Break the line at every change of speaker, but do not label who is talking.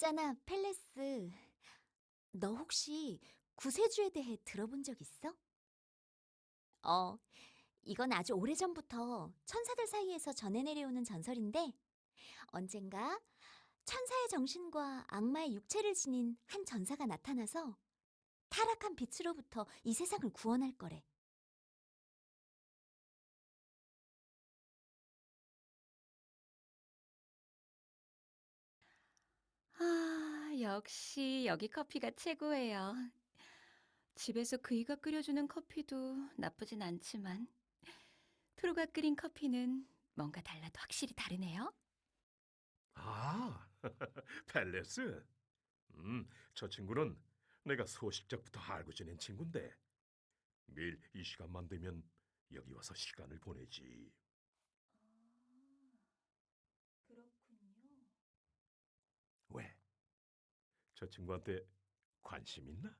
있잖아, 펠레스. 너 혹시 구세주에 대해 들어본 적 있어? 어, 이건 아주 오래전부터 천사들 사이에서 전해 내려오는 전설인데 언젠가 천사의 정신과 악마의 육체를 지닌 한 전사가 나타나서 타락한 빛으로부터 이 세상을 구원할 거래.
역시 여기 커피가 최고예요. 집에서 그이가 끓여주는 커피도 나쁘진 않지만 프로가 끓인 커피는 뭔가 달라도 확실히 다르네요.
아, 펠레스. 음, 저 친구는 내가 소식적부터 알고 지낸 친구인데 매일 이 시간만 되면 여기 와서 시간을 보내지.
그렇군요.
왜? 저 친구한테 관심 있나?